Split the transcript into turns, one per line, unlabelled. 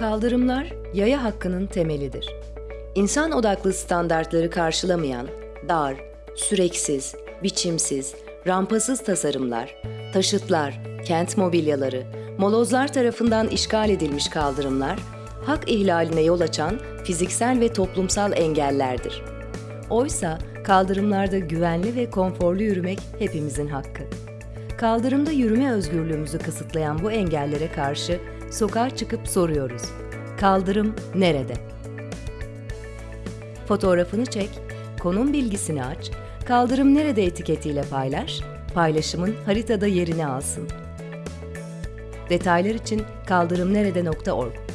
Kaldırımlar yaya hakkının temelidir. İnsan odaklı standartları karşılamayan, dar, süreksiz, biçimsiz, rampasız tasarımlar, taşıtlar, kent mobilyaları, molozlar tarafından işgal edilmiş kaldırımlar, hak ihlaline yol açan fiziksel ve toplumsal engellerdir. Oysa kaldırımlarda güvenli ve konforlu yürümek hepimizin hakkı. Kaldırımda yürüme özgürlüğümüzü kısıtlayan bu engellere karşı sokağa çıkıp soruyoruz. Kaldırım nerede? Fotoğrafını çek, konum bilgisini aç, kaldırım nerede etiketiyle paylaş, paylaşımın haritada yerini alsın. Detaylar için kaldırımnerede.org